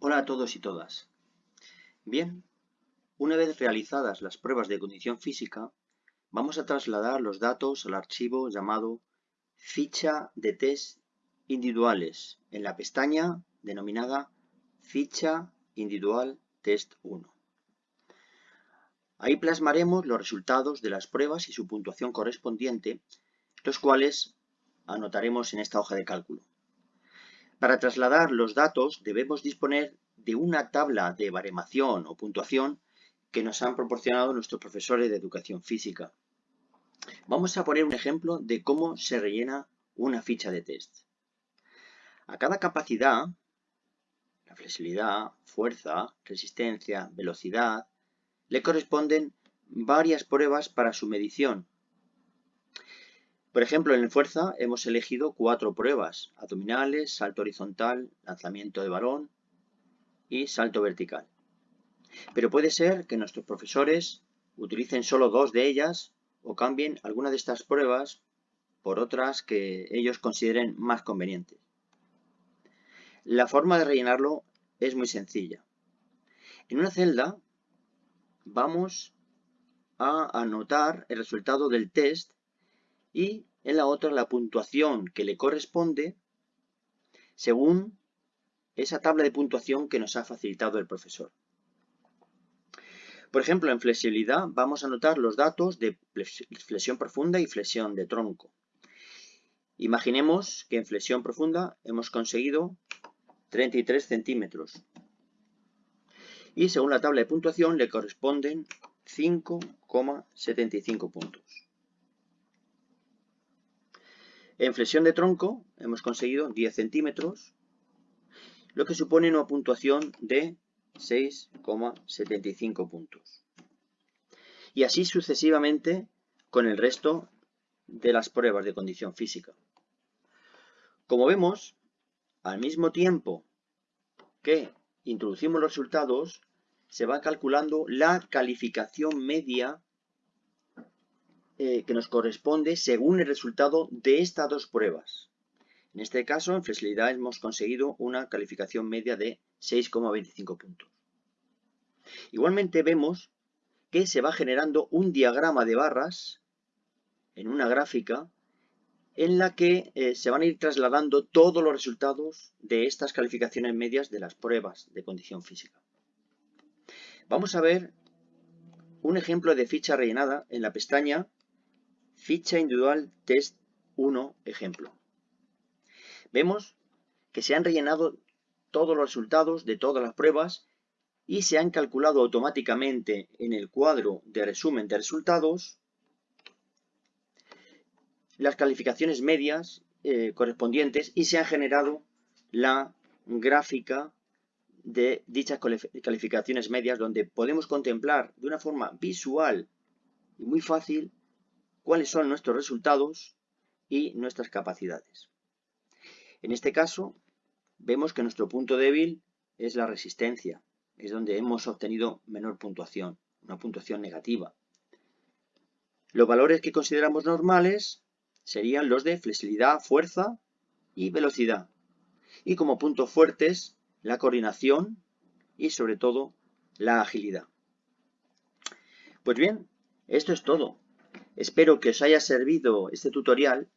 Hola a todos y todas. Bien, una vez realizadas las pruebas de condición física, vamos a trasladar los datos al archivo llamado ficha de test individuales en la pestaña denominada ficha individual test 1. Ahí plasmaremos los resultados de las pruebas y su puntuación correspondiente, los cuales anotaremos en esta hoja de cálculo. Para trasladar los datos debemos disponer de una tabla de baremación o puntuación que nos han proporcionado nuestros profesores de educación física. Vamos a poner un ejemplo de cómo se rellena una ficha de test. A cada capacidad, la flexibilidad, fuerza, resistencia, velocidad, le corresponden varias pruebas para su medición por ejemplo, en el fuerza hemos elegido cuatro pruebas, abdominales, salto horizontal, lanzamiento de balón y salto vertical. Pero puede ser que nuestros profesores utilicen solo dos de ellas o cambien alguna de estas pruebas por otras que ellos consideren más convenientes. La forma de rellenarlo es muy sencilla. En una celda vamos a anotar el resultado del test y en la otra la puntuación que le corresponde según esa tabla de puntuación que nos ha facilitado el profesor. Por ejemplo, en flexibilidad vamos a anotar los datos de flexión profunda y flexión de tronco. Imaginemos que en flexión profunda hemos conseguido 33 centímetros. Y según la tabla de puntuación le corresponden 5,75 puntos. En flexión de tronco hemos conseguido 10 centímetros, lo que supone una puntuación de 6,75 puntos. Y así sucesivamente con el resto de las pruebas de condición física. Como vemos, al mismo tiempo que introducimos los resultados, se va calculando la calificación media eh, que nos corresponde según el resultado de estas dos pruebas. En este caso, en flexibilidad hemos conseguido una calificación media de 6,25 puntos. Igualmente vemos que se va generando un diagrama de barras en una gráfica en la que eh, se van a ir trasladando todos los resultados de estas calificaciones medias de las pruebas de condición física. Vamos a ver un ejemplo de ficha rellenada en la pestaña Ficha individual test 1 ejemplo. Vemos que se han rellenado todos los resultados de todas las pruebas y se han calculado automáticamente en el cuadro de resumen de resultados las calificaciones medias eh, correspondientes y se ha generado la gráfica de dichas calificaciones medias donde podemos contemplar de una forma visual y muy fácil cuáles son nuestros resultados y nuestras capacidades. En este caso, vemos que nuestro punto débil es la resistencia, es donde hemos obtenido menor puntuación, una puntuación negativa. Los valores que consideramos normales serían los de flexibilidad, fuerza y velocidad. Y como puntos fuertes, la coordinación y sobre todo la agilidad. Pues bien, esto es todo. Espero que os haya servido este tutorial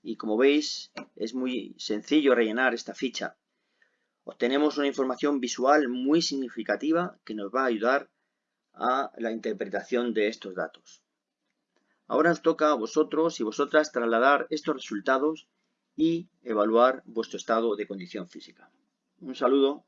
y como veis es muy sencillo rellenar esta ficha. Obtenemos una información visual muy significativa que nos va a ayudar a la interpretación de estos datos. Ahora os toca a vosotros y vosotras trasladar estos resultados y evaluar vuestro estado de condición física. Un saludo